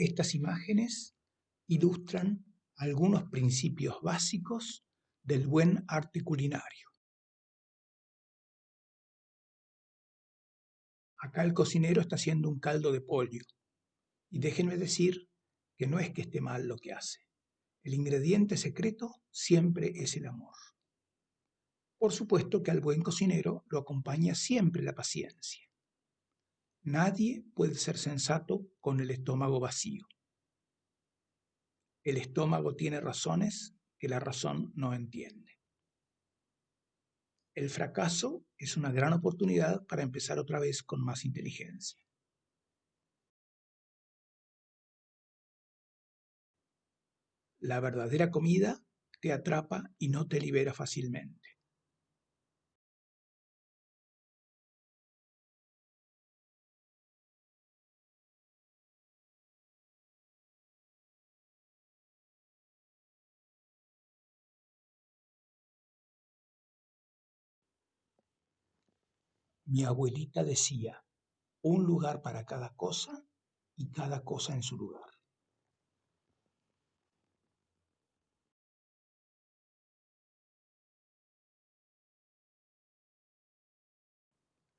Estas imágenes ilustran algunos principios básicos del buen arte culinario. Acá el cocinero está haciendo un caldo de pollo. Y déjenme decir que no es que esté mal lo que hace. El ingrediente secreto siempre es el amor. Por supuesto que al buen cocinero lo acompaña siempre la paciencia. Nadie puede ser sensato con el estómago vacío. El estómago tiene razones que la razón no entiende. El fracaso es una gran oportunidad para empezar otra vez con más inteligencia. La verdadera comida te atrapa y no te libera fácilmente. Mi abuelita decía, un lugar para cada cosa y cada cosa en su lugar.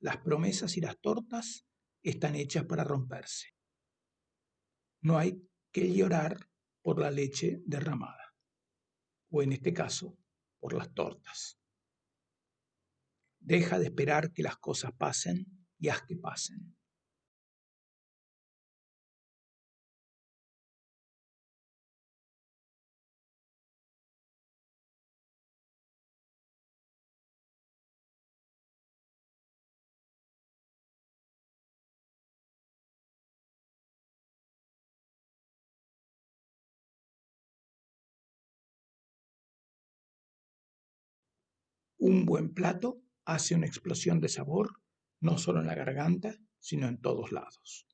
Las promesas y las tortas están hechas para romperse. No hay que llorar por la leche derramada, o en este caso, por las tortas. Deja de esperar que las cosas pasen y haz que pasen. Un buen plato hace una explosión de sabor no solo en la garganta, sino en todos lados.